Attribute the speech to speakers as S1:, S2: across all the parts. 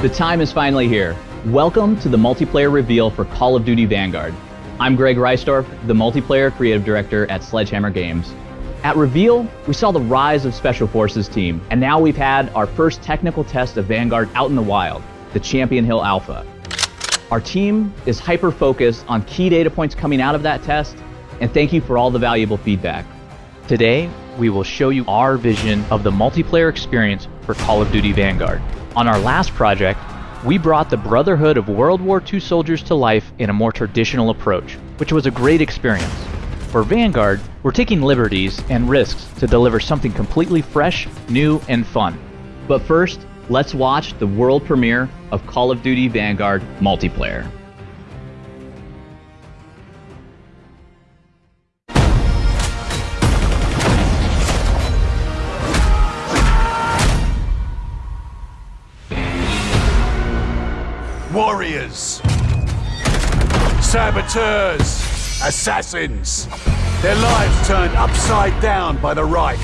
S1: The time is finally here. Welcome to the multiplayer reveal for Call of Duty Vanguard. I'm Greg Reisdorf, the multiplayer creative director at Sledgehammer Games. At Reveal, we saw the rise of Special Forces team, and now we've had our first technical test of Vanguard out in the wild, the Champion Hill Alpha. Our team is hyper-focused on key data points coming out of that test, and thank you for all the valuable feedback. Today, we will show you our vision of the multiplayer experience for Call of Duty Vanguard. On our last project, we brought the Brotherhood of World War II soldiers to life in a more traditional approach, which was a great experience. For Vanguard, we're taking liberties and risks to deliver something completely fresh, new, and fun. But first, let's watch the world premiere of Call of Duty Vanguard multiplayer.
S2: Warriors, saboteurs, assassins. Their lives turned upside down by the Reich.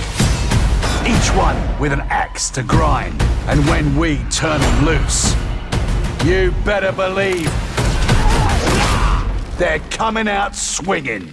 S2: Each one with an axe to grind. And when we turn them loose, you better believe they're coming out swinging.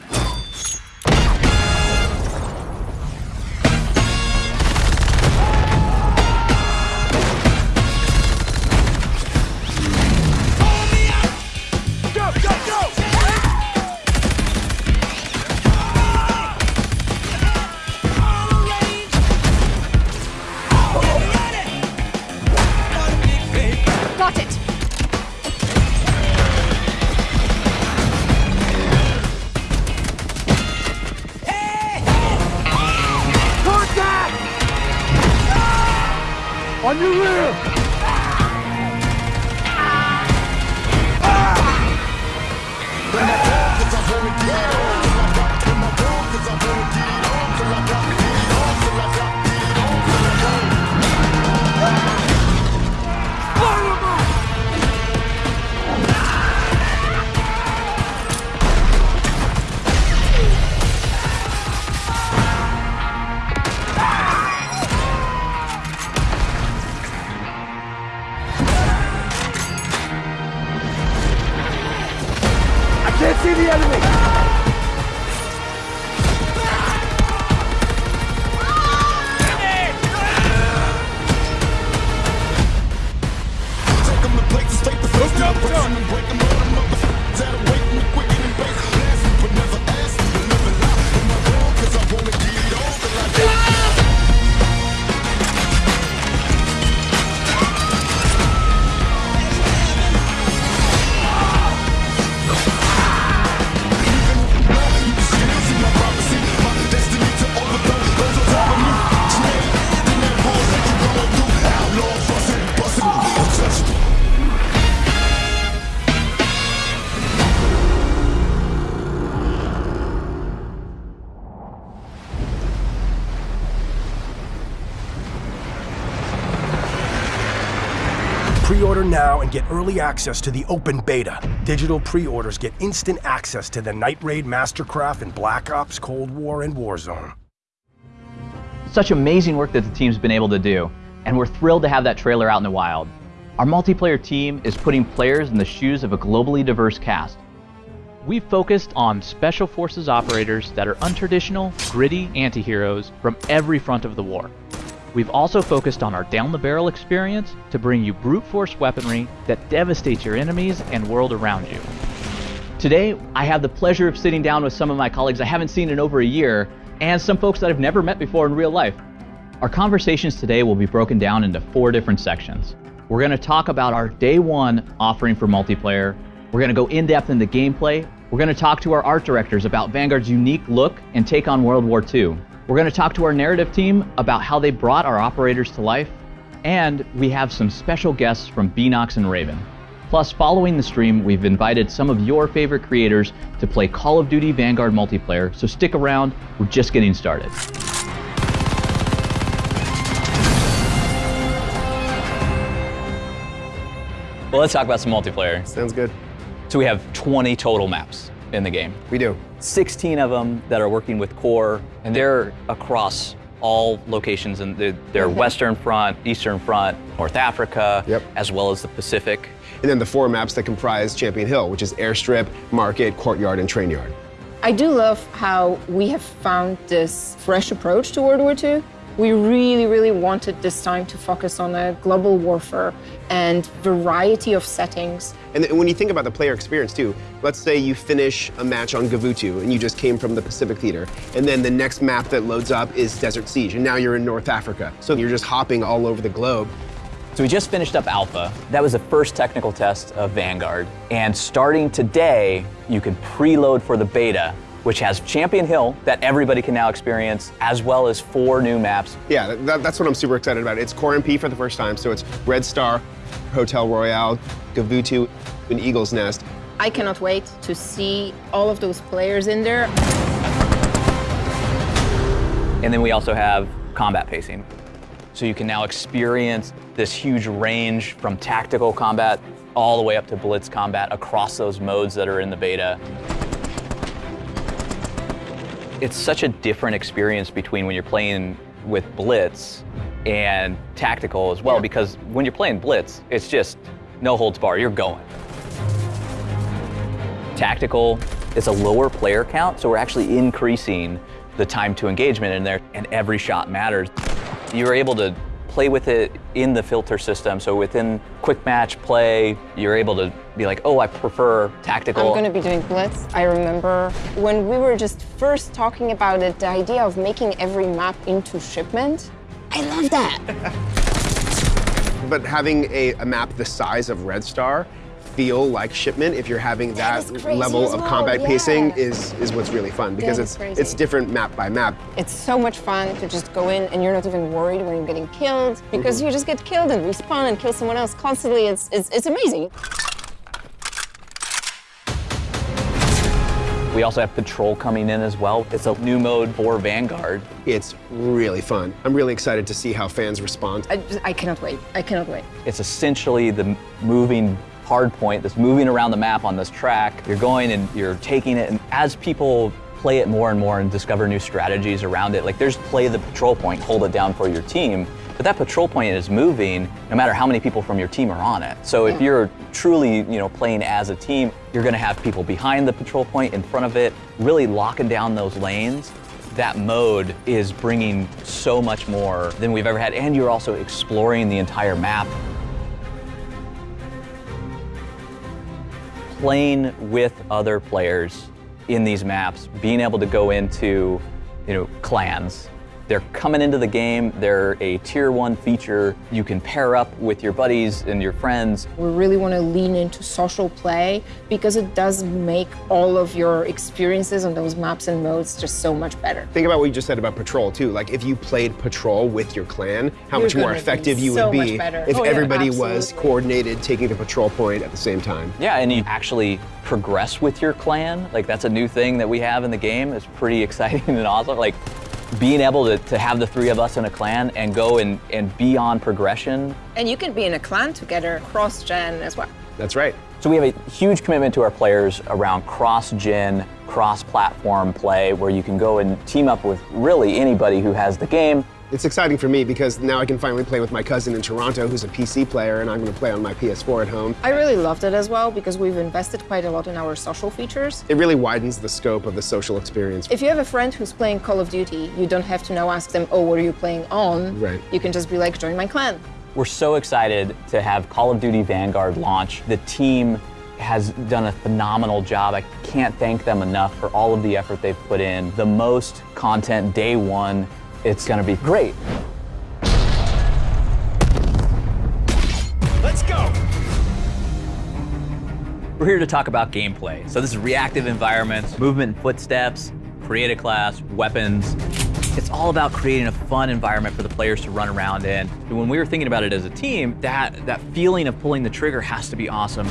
S3: Get early access to the open beta. Digital pre-orders get instant access to the Night Raid Mastercraft and Black Ops, Cold War, and Warzone.
S1: Such amazing work that the team's been able to do, and we're thrilled to have that trailer out in the wild. Our multiplayer team is putting players in the shoes of a globally diverse cast. We've focused on special forces operators that are untraditional, gritty anti-heroes from every front of the war. We've also focused on our down the barrel experience to bring you brute force weaponry that devastates your enemies and world around you. Today, I have the pleasure of sitting down with some of my colleagues I haven't seen in over a year, and some folks that I've never met before in real life. Our conversations today will be broken down into four different sections. We're going to talk about our day one offering for multiplayer. We're going to go in depth into gameplay. We're going to talk to our art directors about Vanguard's unique look and take on World War II. We're going to talk to our narrative team about how they brought our operators to life, and we have some special guests from Beenox and Raven. Plus, following the stream, we've invited some of your favorite creators to play Call of Duty Vanguard multiplayer, so stick around, we're just getting started. Well, let's talk about some multiplayer.
S4: Sounds good.
S1: So we have 20 total maps in the game.
S4: We do.
S1: 16 of them that are working with core, and they're across all locations in the, their mm-hmm. Western Front, Eastern Front, North Africa,
S4: Yep.
S1: as well as the Pacific.
S4: And then the four maps that comprise Champion Hill, which is Airstrip, Market, Courtyard, and Train Yard.
S5: I do love how we have found this fresh approach to World War II. We really, really wanted this time to focus on a global warfare and variety of settings.
S4: And when you think about the player experience too, let's say you finish a match on Gavutu and you just came from the Pacific Theater, and then the next map that loads up is Desert Siege, and now you're in North Africa. So you're just hopping all over the globe.
S1: So we just finished up Alpha. That was the first technical test of Vanguard. And starting today, you can preload for the beta, which has Champion Hill that everybody can now experience, as well as four new maps.
S4: Yeah, that, that's what I'm super excited about. It's Core MP for the first time, so it's Red Star, Hotel Royale, Gavutu, and Eagle's Nest.
S5: I cannot wait to see all of those players in there.
S1: And then we also have combat pacing. So you can now experience this huge range from tactical combat all the way up to blitz combat across those modes that are in the beta. It's such a different experience between when you're playing with blitz and tactical as well, because when you're playing blitz, it's just no holds bar, you're going. Tactical is a lower player count, so we're actually increasing the time to engagement in there, and every shot matters. You're able to play with it in the filter system, so within quick match play, you're able to be like, oh, I prefer tactical.
S5: I'm going to be doing Blitz. I remember when we were just first talking about it, the idea of making every map into shipment. I love that.
S4: But having a, a map the size of Red Star feel like shipment if you're having
S5: That
S4: that,
S5: is crazy
S4: level
S5: as
S4: of
S5: well,
S4: combat
S5: yeah.
S4: pacing is is what's really fun because it's
S5: crazy.
S4: it's different map by map.
S5: It's so much fun to just go in and you're not even worried when you're getting killed because mm-hmm. you just get killed and respawn and kill someone else constantly. It's, it's, it's amazing.
S1: We also have patrol coming in as well. It's a new mode for Vanguard.
S4: It's really fun. I'm really excited to see how fans respond.
S5: I, just, I cannot wait. I cannot wait.
S1: It's essentially the moving hard point that's moving around the map on this track. You're going and you're taking it, and as people play it more and more and discover new strategies around it, like there's play the patrol point, hold it down for your team. But that patrol point is moving no matter how many people from your team are on it. So if you're truly, you know, playing as a team, you're going to have people behind the patrol point, in front of it, really locking down those lanes. That mode is bringing so much more than we've ever had, and you're also exploring the entire map. Playing with other players in these maps, being able to go into, you know, clans. They're coming into the game, they're a tier one feature. You can pair up with your buddies and your friends.
S5: We really want to lean into social play because it does make all of your experiences on those maps and modes just so much better.
S4: Think about what you just said about patrol too. Like if you played patrol with your clan, how
S5: You're
S4: much more effective you
S5: so
S4: would be if
S5: Oh, yeah,
S4: everybody was coordinated taking the patrol point at the same time.
S1: Yeah, and you actually progress with your clan. Like that's a new thing that we have in the game. It's pretty exciting and awesome. Like being able to, to have the three of us in a clan and go and, and be on progression.
S5: And you can be in a clan together cross gen as well.
S4: That's right.
S1: So we have a huge commitment to our players around cross-gen, cross-platform play where you can go and team up with really anybody who has the game.
S4: It's exciting for me because now I can finally play with my cousin in Toronto who's a PC player and I'm going to play on my PS4 at home.
S5: I really loved it as well because we've invested quite a lot in our social features.
S4: It really widens the scope of the social experience.
S5: If you have a friend who's playing Call of Duty, you don't have to now ask them, oh, what are you playing on?
S4: Right.
S5: You can just be like, join my clan.
S1: We're so excited to have Call of Duty Vanguard launch. The team has done a phenomenal job. I can't thank them enough for all of the effort they've put in. The most content day one. It's going to be great.
S3: Let's go!
S1: We're here to talk about gameplay. So this is reactive environments, movement and footsteps, create a class, weapons. It's all about creating a fun environment for the players to run around in. And when we were thinking about it as a team, that, that feeling of pulling the trigger has to be awesome.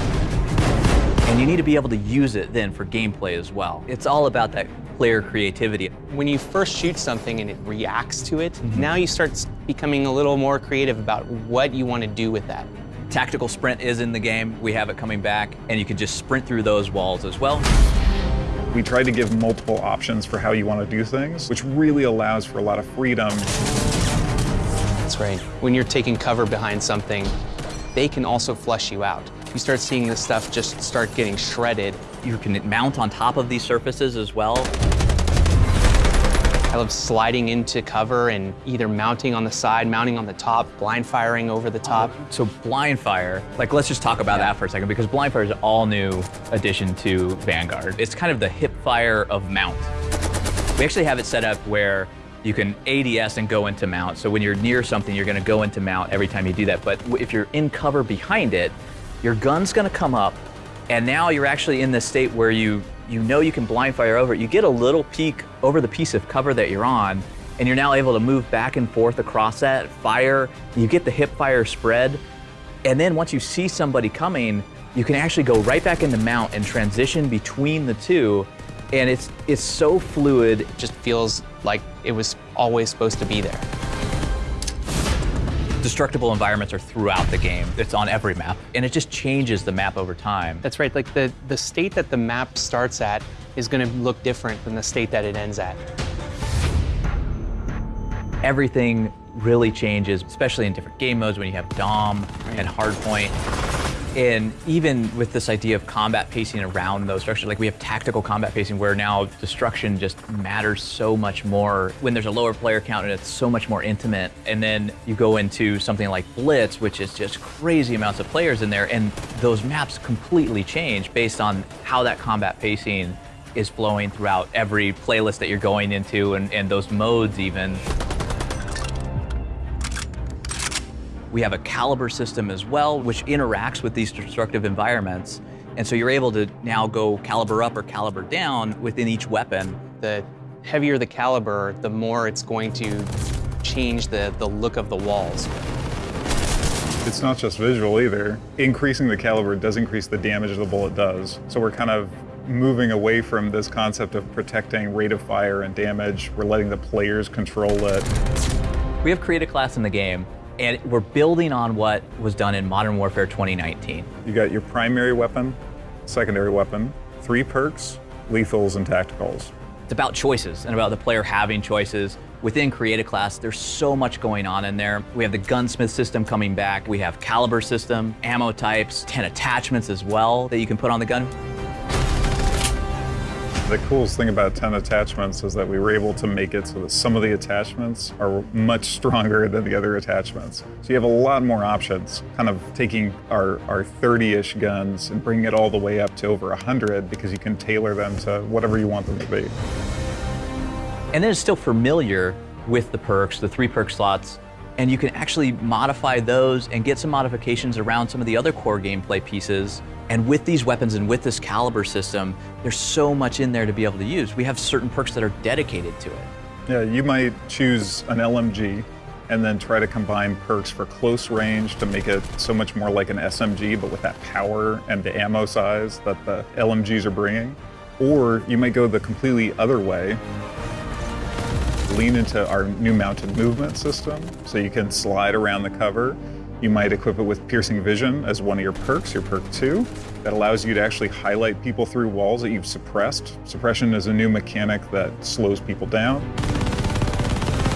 S1: And you need to be able to use it then for gameplay as well. It's all about that player creativity.
S6: When you first shoot something and it reacts to it, mm-hmm. now you start becoming a little more creative about what you want to do with that.
S1: Tactical sprint is in the game. We have it coming back, and you can just sprint through those walls as well.
S7: We try to give multiple options for how you want to do things, which really allows for a lot of freedom.
S6: That's right. When you're taking cover behind something, they can also flush you out. You start seeing this stuff just start getting shredded.
S1: You can mount on top of these surfaces as well.
S6: I love sliding into cover and either mounting on the side, mounting on the top, blind firing over the top.
S1: So blind fire, like let's just talk about that for a second because blind fire is an all new addition to Vanguard. It's kind of the hip fire of mount. We actually have it set up where you can ADS and go into mount. So when you're near something, you're gonna go into mount every time you do that. But if you're in cover behind it, your gun's gonna come up and now you're actually in this state where you you know you can blind fire over it. You get a little peek over the piece of cover that you're on, and you're now able to move back and forth across that, fire, you get the hip fire spread, and then once you see somebody coming, you can actually go right back into mount and transition between the two, and it's it's so fluid.
S6: It just feels like it was always supposed to be there.
S1: Destructible environments are throughout the game. It's on every map, and it just changes the map over time.
S6: That's right, like the, the state that the map starts at is gonna look different than the state that it ends at.
S1: Everything really changes, especially in different game modes when you have Dom and Hardpoint. And even with this idea of combat pacing around those structures, like we have tactical combat pacing where now destruction just matters so much more when there's a lower player count and it's so much more intimate. And then you go into something like Blitz, which is just crazy amounts of players in there, and those maps completely change based on how that combat pacing is flowing throughout every playlist that you're going into and, and those modes even. We have a caliber system as well, which interacts with these destructive environments. And so you're able to now go caliber up or caliber down within each weapon.
S6: The heavier the caliber, the more it's going to change the, the look of the walls.
S7: It's not just visual either. Increasing the caliber does increase the damage the bullet does. So we're kind of moving away from this concept of protecting rate of fire and damage. We're letting the players control it.
S1: We have created a class in the game and we're building on what was done in Modern Warfare 2019.
S7: You got your primary weapon, secondary weapon, three perks, lethals, and tacticals.
S1: It's about choices and about the player having choices. Within Create a Class, there's so much going on in there. We have the gunsmith system coming back. We have caliber system, ammo types, 10 attachments as well that you can put on the gun.
S7: The coolest thing about 10 attachments is that we were able to make it so that some of the attachments are much stronger than the other attachments. So you have a lot more options, kind of taking our, our 30-ish guns and bringing it all the way up to over 100 because you can tailor them to whatever you want them to be.
S1: And then it's still familiar with the perks, the three perk slots, and you can actually modify those and get some modifications around some of the other core gameplay pieces and with these weapons and with this caliber system, there's so much in there to be able to use. We have certain perks that are dedicated to it.
S7: Yeah, you might choose an LMG and then try to combine perks for close range to make it so much more like an SMG, but with that power and the ammo size that the LMGs are bringing. Or you might go the completely other way, lean into our new mounted movement system, so you can slide around the cover you might equip it with Piercing Vision as one of your perks, your perk 2. That allows you to actually highlight people through walls that you've suppressed. Suppression is a new mechanic that slows people down.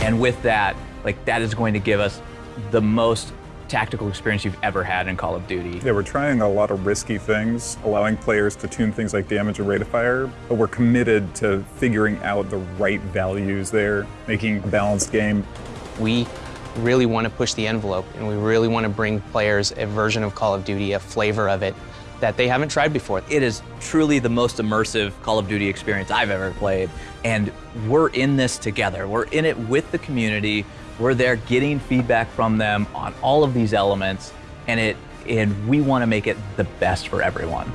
S1: And with that, like that is going to give us the most tactical experience you've ever had in Call of Duty.
S7: Yeah, we're trying a lot of risky things, allowing players to tune things like damage and rate of fire, but we're committed to figuring out the right values there, making a balanced game.
S6: We really want to push the envelope and we really want to bring players a version of Call of Duty, a flavor of it that they haven't tried before.
S1: It is truly the most immersive Call of Duty experience I've ever played. And we're in this together. We're in it with the community. We're there getting feedback from them on all of these elements. And it and we want to make it the best for everyone.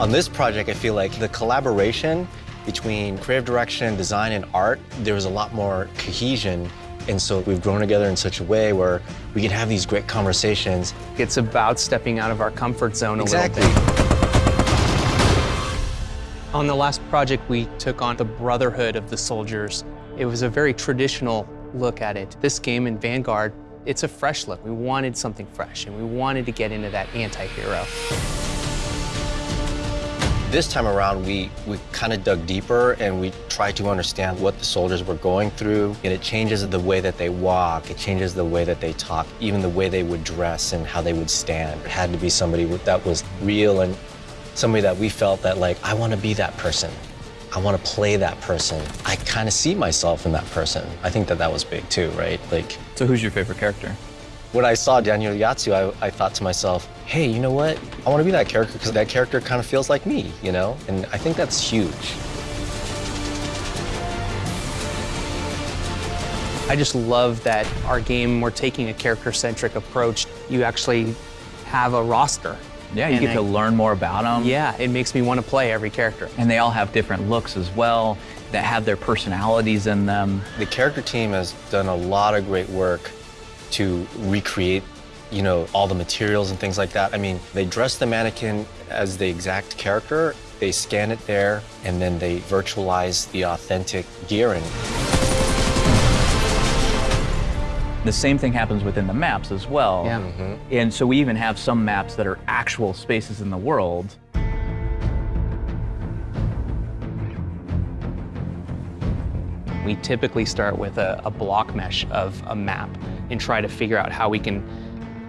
S8: On this project, I feel like the collaboration between creative direction, design, and art, there was a lot more cohesion. And so we've grown together in such a way where we can have these great conversations.
S6: It's about stepping out of our comfort zone
S8: exactly.
S6: a little bit. On the last project, we took on the Brotherhood of the Soldiers. It was a very traditional look at it. This game in Vanguard, it's a fresh look. We wanted something fresh, and we wanted to get into that anti-hero.
S8: This time around, we, we kind of dug deeper and we tried to understand what the soldiers were going through. And it changes the way that they walk, it changes the way that they talk, even the way they would dress and how they would stand. It had to be somebody that was real and somebody that we felt that, like, I want to be that person. I want to play that person. I kind of see myself in that person. I think that that was big too, right? Like,
S1: So who's your favorite character?
S8: When I saw Daniel Yatsu, I, I thought to myself, hey, you know what? I want to be that character because that character kind of feels like me, you know? And I think that's huge.
S6: I just love that our game, we're taking a character-centric approach. You actually have a roster.
S1: Yeah, you
S6: And
S1: get
S6: I-
S1: to learn more about them.
S6: Yeah, it makes me want to play every character.
S1: And they all have different looks as well that have their personalities in them.
S8: The character team has done a lot of great work to recreate, you know, all the materials and things like that. I mean, they dress the mannequin as the exact character, they scan it there, and then they virtualize the authentic gearing.
S1: The same thing happens within the maps as well.
S6: Yeah. Mm-hmm.
S1: And so we even have some maps that are actual spaces in the world.
S6: We typically start with a, a block mesh of a map and try to figure out how we can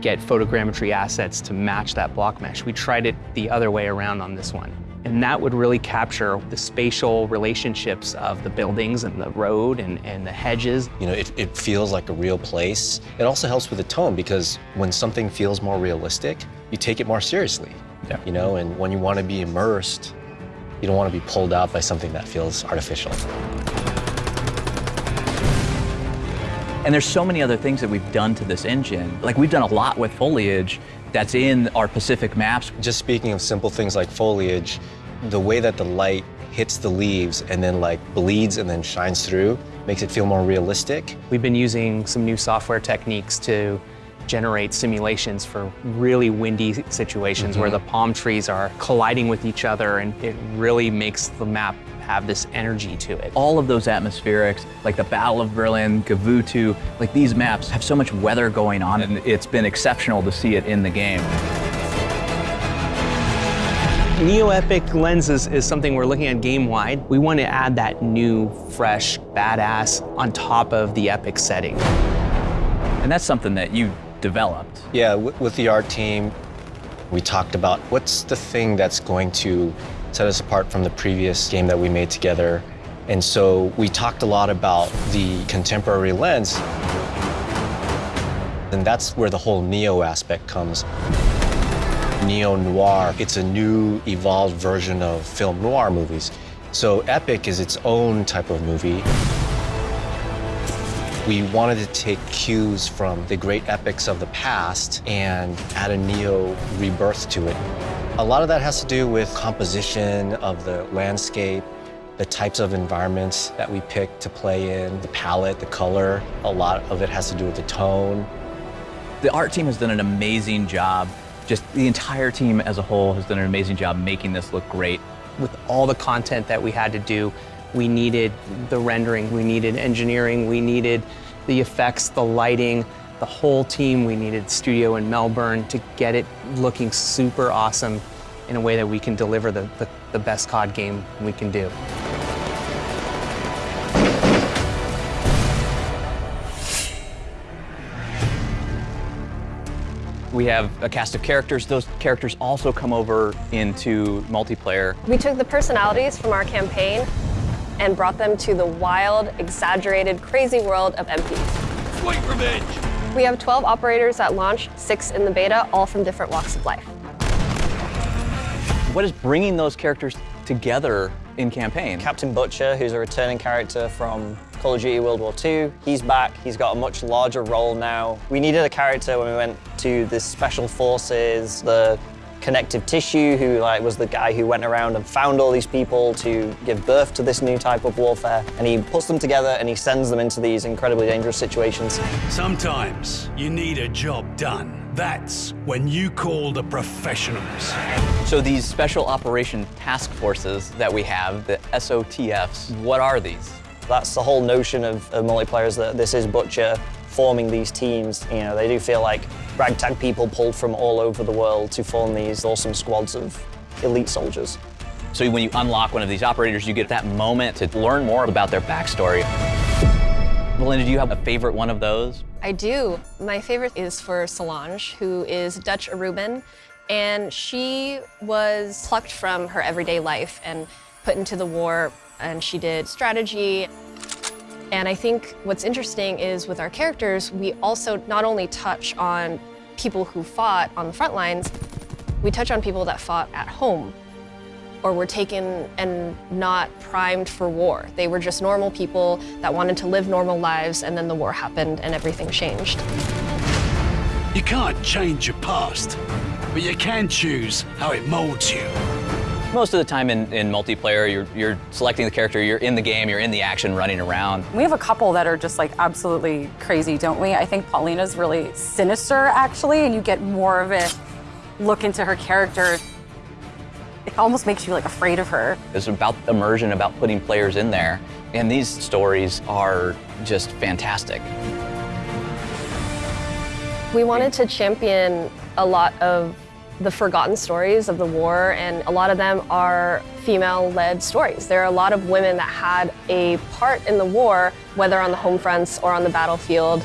S6: get photogrammetry assets to match that block mesh. We tried it the other way around on this one. And that would really capture the spatial relationships of the buildings and the road and, and the hedges.
S8: You know, it, it feels like a real place. It also helps with the tone because when something feels more realistic, you take it more seriously.
S1: Yeah.
S8: You know, and when you want to be immersed, you don't want to be pulled out by something that feels artificial.
S1: And there's so many other things that we've done to this engine. Like we've done a lot with foliage that's in our Pacific maps.
S8: Just speaking of simple things like foliage, the way that the light hits the leaves and then like bleeds and then shines through makes it feel more realistic.
S6: We've been using some new software techniques to generate simulations for really windy situations where mm-hmm. the palm trees are colliding with each other and it really makes the map have this energy to it.
S1: All of those atmospherics, like the Battle of Berlin, Gavutu, like these maps have so much weather going on and it's been exceptional to see it in the game.
S6: Neo Epic lenses is something we're looking at game wide. We want to add that new, fresh, badass on top of the Epic setting.
S1: And that's something that you developed.
S8: Yeah, with the art team, we talked about what's the thing that's going to set us apart from the previous game that we made together. And so we talked a lot about the contemporary lens. And that's where the whole neo aspect comes. Neo noir, it's a new, evolved version of film noir movies. So Epic is its own type of movie. We wanted to take cues from the great epics of the past and add a neo rebirth to it. A lot of that has to do with composition of the landscape, the types of environments that we pick to play in, the palette, the color. A lot of it has to do with the tone.
S1: The art team has done an amazing job. Just the entire team as a whole has done an amazing job making this look great.
S6: With all the content that we had to do, we needed the rendering, we needed engineering, we needed the effects, the lighting, the whole team. We needed studio in Melbourne to get it looking super awesome in a way that we can deliver the, the, the best COD game we can do.
S1: We have a cast of characters. Those characters also come over into multiplayer.
S9: We took the personalities from our campaign and brought them to the wild, exaggerated, crazy world of MP.
S2: Sweet revenge!
S9: We have 12 operators at launch, six in the beta, all from different walks of life.
S1: What is bringing those characters together in campaign?
S10: Captain Butcher, who's a returning character from Call of Duty World War II, he's back. He's got a much larger role now. We needed a character when we went to the Special Forces, the connective tissue, who like was the guy who went around and found all these people to give birth to this new type of warfare. And he puts them together and he sends them into these incredibly dangerous situations.
S2: Sometimes you need a job done. That's when you call the professionals.
S1: So these special operation task forces that we have, the SOTFs, what are these?
S10: That's the whole notion of, of multiplayer is that this is Butcher forming these teams. You know, they do feel like ragtag people pulled from all over the world to form these awesome squads of elite soldiers.
S1: So when you unlock one of these operators, you get that moment to learn more about their backstory. Melinda, do you have a favorite one of those?
S9: I do. My favorite is for Solange, who is Dutch Aruban, and she was plucked from her everyday life and put into the war, and she did strategy. And I think what's interesting is with our characters, we also not only touch on people who fought on the front lines, we touch on people that fought at home or were taken and not primed for war. They were just normal people that wanted to live normal lives, and then the war happened and everything changed.
S2: You can't change your past, but you can choose how it molds you.
S1: Most of the time in, in multiplayer, you're, you're selecting the character, you're in the game, you're in the action, running around.
S11: We have a couple that are just like absolutely crazy, don't we? I think Polina's really sinister, actually, and you get more of a look into her character it almost makes you like afraid of her.
S1: It's about immersion, about putting players in there. And these stories are just fantastic.
S9: We wanted to champion a lot of the forgotten stories of the war, and a lot of them are female-led stories. There are a lot of women that had a part in the war, whether on the home fronts or on the battlefield.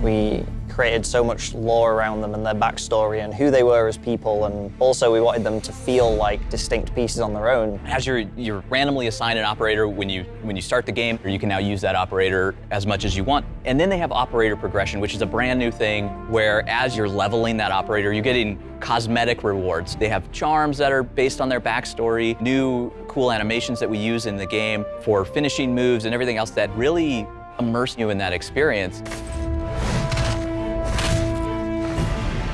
S10: We created so much lore around them and their backstory and who they were as people, and also we wanted them to feel like distinct pieces on their own.
S1: As you're, you're randomly assigned an operator when you, when you start the game, or you can now use that operator as much as you want. And then they have operator progression, which is a brand new thing where as you're leveling that operator, you're getting cosmetic rewards. They have charms that are based on their backstory, new cool animations that we use in the game for finishing moves and everything else that really immerse you in that experience.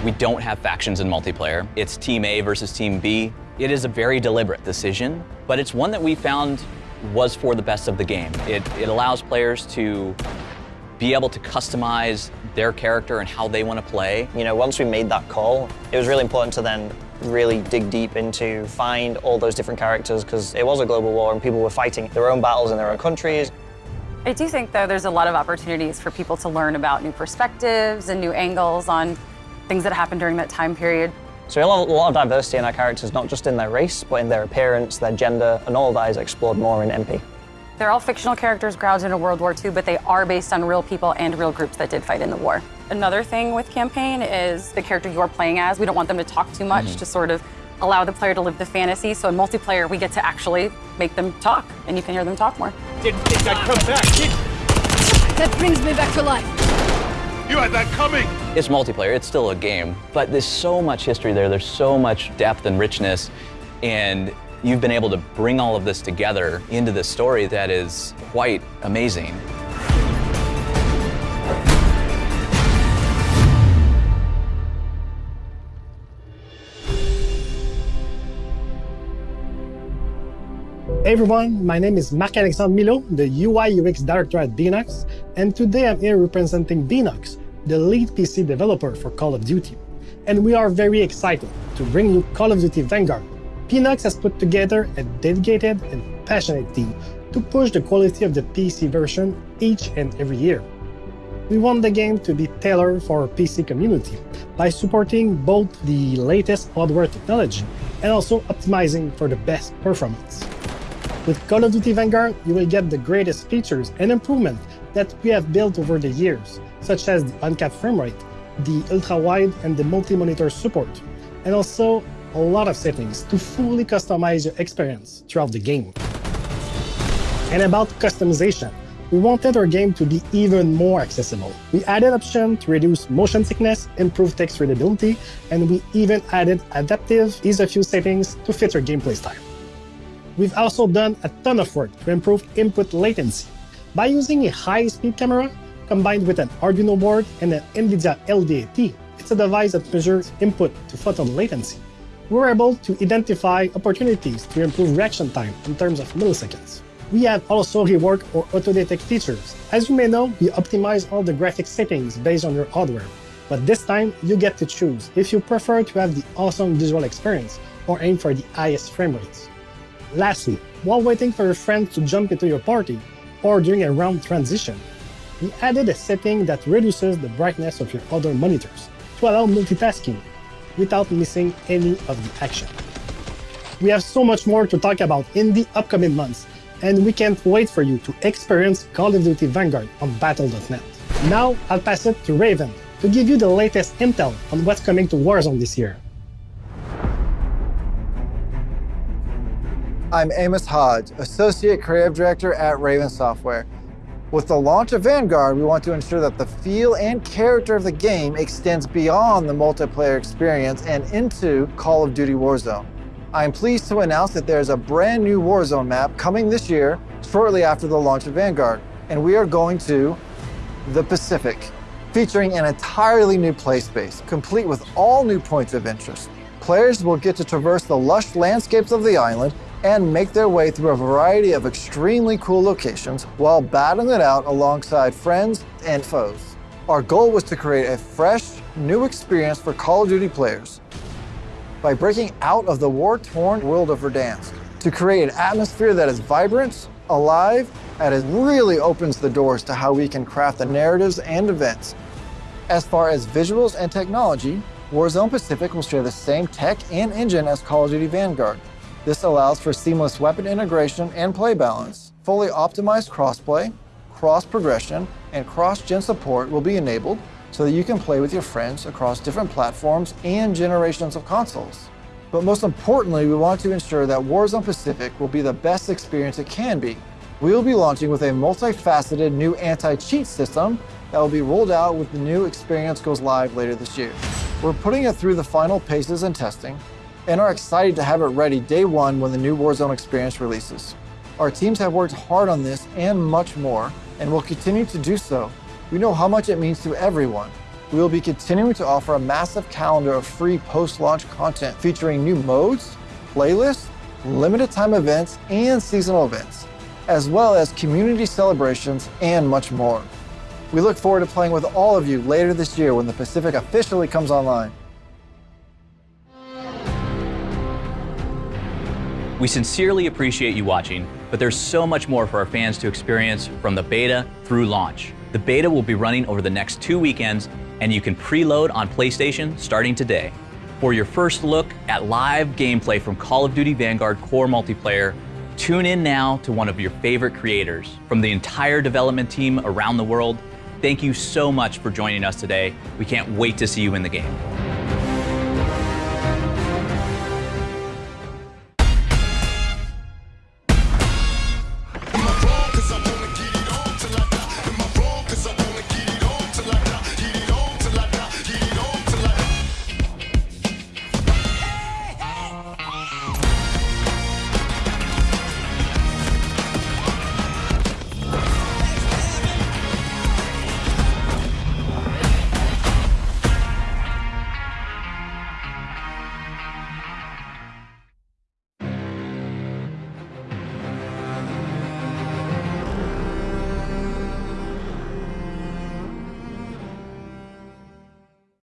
S1: We don't have factions in multiplayer. It's Team A versus Team B. It is a very deliberate decision, but it's one that we found was for the best of the game. It, it allows players to be able to customize their character and how they want to play.
S10: You know, once we made that call, it was really important to then really dig deep into find all those different characters because it was a global war and people were fighting their own battles in their own countries.
S11: I do think, though, there's a lot of opportunities for people to learn about new perspectives and new angles on things that happened during that time period.
S10: So a lot, a lot of diversity in our characters, not just in their race, but in their appearance, their gender, and all of that is explored more in MP.
S11: They're all fictional characters grounded in World War II, but they are based on real people and real groups that did fight in the war. Another thing with campaign is the character you're playing as. We don't want them to talk too much mm -hmm. to sort of allow the player to live the fantasy. So in multiplayer, we get to actually make them talk, and you can hear them talk more.
S12: Didn't think I'd come back, did
S13: That brings me back to life.
S12: You had that coming!
S1: It's multiplayer, it's still a game, but there's so much history there, there's so much depth and richness, and you've been able to bring all of this together into this story that is quite amazing.
S14: Hey everyone, my name is Marc-Alexandre Milo, the UI UX Director at Beenox, and today I'm here representing Beenox, the lead PC developer for Call of Duty. And we are very excited to bring you Call of Duty Vanguard. Beenox has put together a dedicated and passionate team to push the quality of the PC version each and every year. We want the game to be tailored for our PC community by supporting both the latest hardware technology and also optimizing for the best performance. With Call of Duty Vanguard, you will get the greatest features and improvements that we have built over the years, such as the uncapped frame rate, the ultra-wide and the multi-monitor support, and also a lot of settings to fully customize your experience throughout the game. And about customization, we wanted our game to be even more accessible. We added options to reduce motion sickness, improve text readability, and we even added adaptive ease-of-use settings to fit your gameplay style. We've also done a ton of work to improve input latency. By using a high-speed camera combined with an Arduino board and an NVIDIA LDAT, it's a device that measures input to photon latency. We were able to identify opportunities to improve reaction time in terms of milliseconds. We have also reworked our auto-detect features. As you may know, we optimize all the graphic settings based on your hardware, but this time you get to choose if you prefer to have the awesome visual experience or aim for the highest frame rates. Lastly, while waiting for your friend to jump into your party, or during a round transition, we added a setting that reduces the brightness of your other monitors to allow multitasking without missing any of the action. We have so much more to talk about in the upcoming months, and we can't wait for you to experience Call of Duty Vanguard on Battle.net. Now, I'll pass it to Raven to give you the latest intel on what's coming to Warzone this year.
S15: I'm Amos Hodge, Associate Creative Director at Raven Software. With the launch of Vanguard, we want to ensure that the feel and character of the game extends beyond the multiplayer experience and into Call of Duty Warzone. I'm pleased to announce that there's a brand new Warzone map coming this year, shortly after the launch of Vanguard, and we are going to the Pacific, featuring an entirely new play space, complete with all new points of interest. Players will get to traverse the lush landscapes of the island and make their way through a variety of extremely cool locations while battling it out alongside friends and foes. Our goal was to create a fresh, new experience for Call of Duty players by breaking out of the war-torn world of Verdansk to create an atmosphere that is vibrant, alive, and it really opens the doors to how we can craft the narratives and events. As far as visuals and technology, Warzone Pacific will share the same tech and engine as Call of Duty Vanguard. This allows for seamless weapon integration and play balance. Fully optimized crossplay, cross progression, and cross-gen support will be enabled so that you can play with your friends across different platforms and generations of consoles. But most importantly, we want to ensure that Warzone Pacific will be the best experience it can be. We will be launching with a multifaceted new anti-cheat system that will be rolled out with the new experience goes live later this year. We're putting it through the final paces and testing, and are excited to have it ready day one when the new Warzone experience releases. Our teams have worked hard on this and much more, and will continue to do so we know how much it means to everyone. We will be continuing to offer a massive calendar of free post-launch content featuring new modes, playlists, limited time events, and seasonal events, as well as community celebrations and much more. We look forward to playing with all of you later this year when the Pacific officially comes online.
S1: We sincerely appreciate you watching, but there's so much more for our fans to experience from the beta through launch. The beta will be running over the next two weekends, and you can preload on PlayStation starting today. For your first look at live gameplay from Call of Duty Vanguard Core Multiplayer, tune in now to one of your favorite creators. From the entire development team around the world, thank you so much for joining us today. We can't wait to see you in the game.